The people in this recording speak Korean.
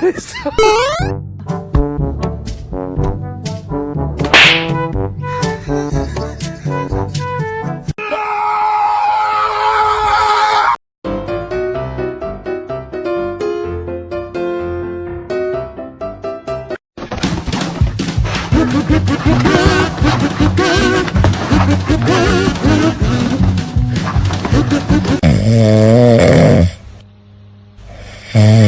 그랬어. Uh...